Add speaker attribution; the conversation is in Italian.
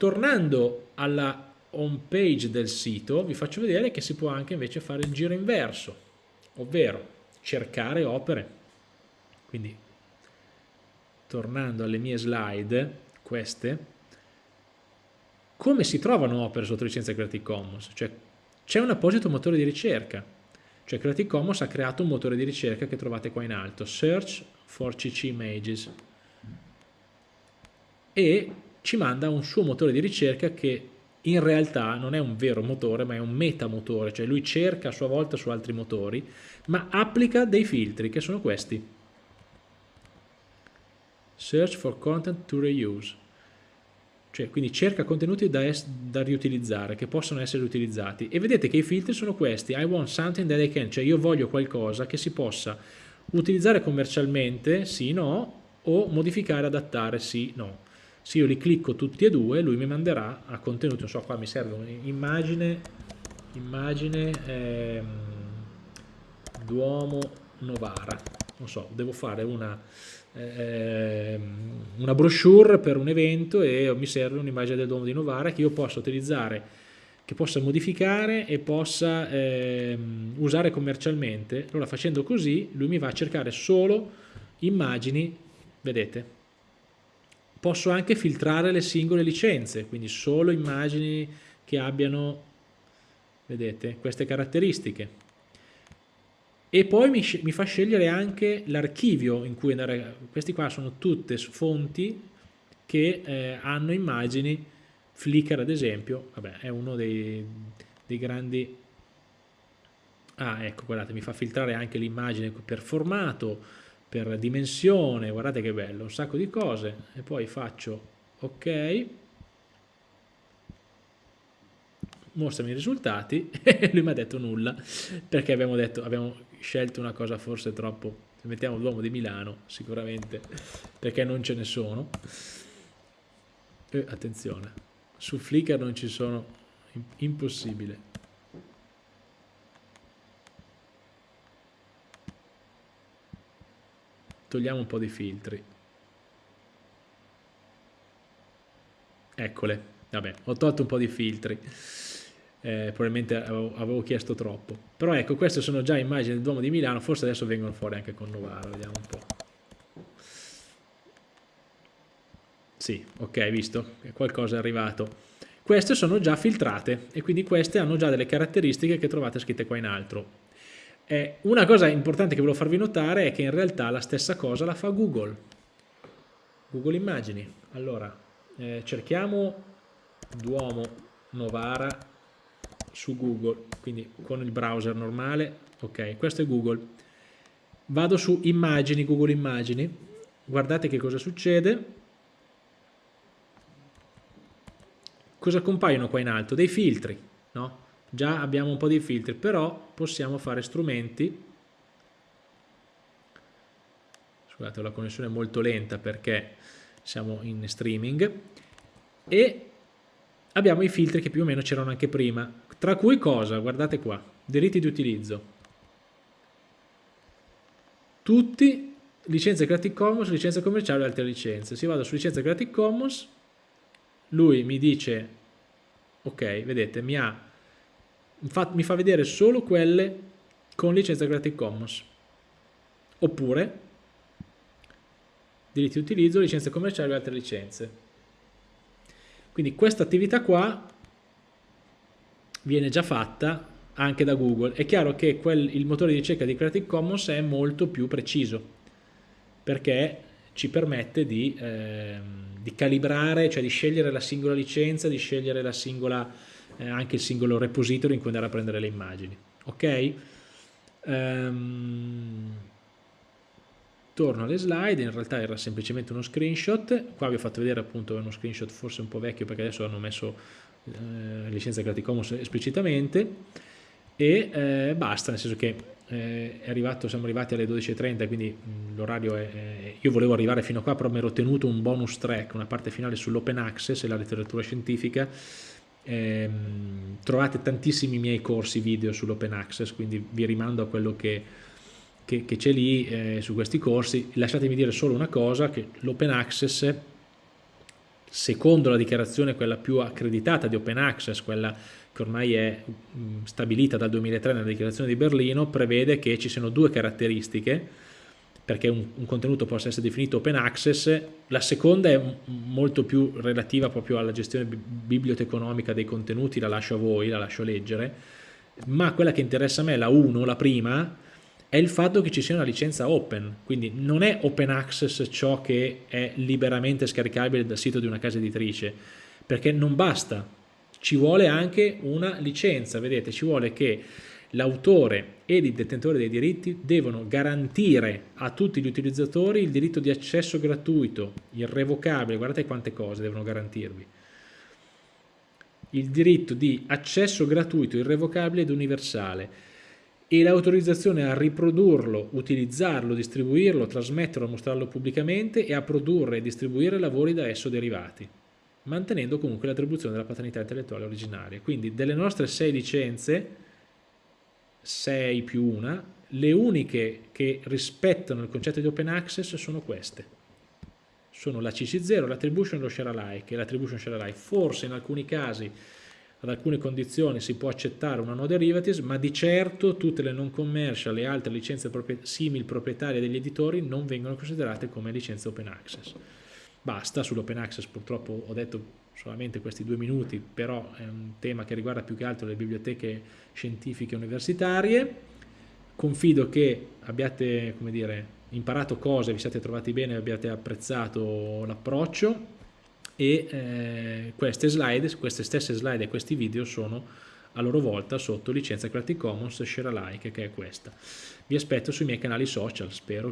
Speaker 1: tornando alla home page del sito vi faccio vedere che si può anche invece fare il giro inverso ovvero cercare opere. Quindi tornando alle mie slide queste come si trovano opere sotto licenza Creative Commons? Cioè c'è un apposito motore di ricerca. Cioè Creative Commons ha creato un motore di ricerca che trovate qua in alto search for CC images. E ci manda un suo motore di ricerca che in realtà non è un vero motore ma è un metamotore, cioè lui cerca a sua volta su altri motori ma applica dei filtri che sono questi. Search for content to reuse. Cioè quindi cerca contenuti da, da, riutilizzare che possono essere utilizzati. E vedete che i filtri sono questi. I want something that I can. Cioè io voglio qualcosa che si possa utilizzare commercialmente sì no o modificare adattare sì no se io li clicco tutti e due lui mi manderà a contenuti non so qua mi serve un'immagine immagine ehm, Duomo Novara. Non so devo fare una ehm, una brochure per un evento e mi serve un'immagine del Duomo di Novara che io possa utilizzare che possa modificare e possa ehm, usare commercialmente. Allora facendo così lui mi va a cercare solo immagini vedete Posso anche filtrare le singole licenze, quindi solo immagini che abbiano, vedete, queste caratteristiche. E poi mi, mi fa scegliere anche l'archivio in cui andare, questi qua sono tutte fonti che eh, hanno immagini, Flickr ad esempio, vabbè è uno dei, dei grandi ah ecco guardate mi fa filtrare anche l'immagine per formato per dimensione, guardate che bello, un sacco di cose e poi faccio ok. Mostrami i risultati. E lui mi ha detto nulla perché abbiamo, detto, abbiamo scelto una cosa forse troppo mettiamo l'uomo di Milano sicuramente perché non ce ne sono. E attenzione su Flickr non ci sono impossibile togliamo un po' di filtri. Eccole. Vabbè ho tolto un po' di filtri. Eh, probabilmente avevo, avevo, chiesto troppo. Però ecco queste sono già immagini del Duomo di Milano. Forse adesso vengono fuori anche con Novara vediamo un po' sì ok visto? Qualcosa è arrivato. Queste sono già filtrate e quindi queste hanno già delle caratteristiche che trovate scritte qua in alto una cosa importante che volevo farvi notare è che in realtà la stessa cosa la fa Google. Google Immagini. Allora, eh, cerchiamo Duomo Novara su Google, quindi con il browser normale, ok, questo è Google. Vado su Immagini, Google Immagini, guardate che cosa succede. Cosa compaiono qua in alto? Dei filtri? Già abbiamo un po' di filtri però possiamo fare strumenti. Scusate la connessione è molto lenta perché siamo in streaming. E abbiamo i filtri che più o meno c'erano anche prima. Tra cui cosa? guardate qua. Diritti di utilizzo. Tutti licenze Creative Commons, licenze commerciali e altre licenze. Se vado su licenza Creative Commons. Lui mi dice ok vedete mi ha mi fa vedere solo quelle con licenza Creative Commons. Oppure diritti di utilizzo, licenze commerciali e altre licenze. Quindi questa attività qua viene già fatta anche da Google. È chiaro che quel, il motore di ricerca di Creative Commons è molto più preciso perché ci permette di, eh, di calibrare, cioè di scegliere la singola licenza, di scegliere la singola eh, anche il singolo repository in cui andare a prendere le immagini. Ok? Um, torno alle slide, in realtà era semplicemente uno screenshot, qua vi ho fatto vedere appunto uno screenshot forse un po' vecchio perché adesso hanno messo eh, licenza Creative Commons esplicitamente e eh, basta, nel senso che eh, arrivato, siamo arrivati alle 12.30 quindi l'orario è, è, io volevo arrivare fino a qua però mi ero tenuto un bonus track, una parte finale sull'open access e la letteratura scientifica eh, trovate tantissimi miei corsi video sull'open access, quindi vi rimando a quello che, che, c'è lì eh, su questi corsi. Lasciatemi dire solo una cosa, che l'open access secondo la dichiarazione quella più accreditata di Open Access, quella che ormai è stabilita dal 2003 nella dichiarazione di Berlino, prevede che ci siano due caratteristiche perché un, un, contenuto possa essere definito open access, la seconda è molto più relativa proprio alla gestione biblioteconomica dei contenuti, la lascio a voi, la lascio leggere, ma quella che interessa a me, la 1, la prima, è il fatto che ci sia una licenza open, quindi non è open access ciò che è liberamente scaricabile dal sito di una casa editrice, perché non basta, ci vuole anche una licenza, vedete, ci vuole che l'autore e il detentore dei diritti devono garantire a tutti gli utilizzatori il diritto di accesso gratuito, irrevocabile, guardate quante cose devono garantirvi, il diritto di accesso gratuito, irrevocabile ed universale e l'autorizzazione a riprodurlo, utilizzarlo, distribuirlo, trasmetterlo, mostrarlo pubblicamente e a produrre e distribuire lavori da esso derivati, mantenendo comunque l'attribuzione della paternità intellettuale originaria. Quindi delle nostre sei licenze, 6 più una, le uniche che rispettano il concetto di open access sono queste. Sono la CC0, l'attribution e lo share alike, l'attribution share alike. Forse in alcuni casi, ad alcune condizioni, si può accettare una no derivatives, ma di certo tutte le non commercial e altre licenze simil proprietarie degli editori non vengono considerate come licenze open access. Basta, sull'open access purtroppo ho detto solamente questi due minuti, però è un tema che riguarda più che altro le biblioteche scientifiche universitarie. Confido che abbiate dire, imparato cose, vi siate trovati bene, abbiate apprezzato l'approccio e eh, queste slide, queste stesse slide e questi video sono a loro volta sotto licenza Creative Commons Share Alike che è questa. Vi aspetto sui miei canali social, spero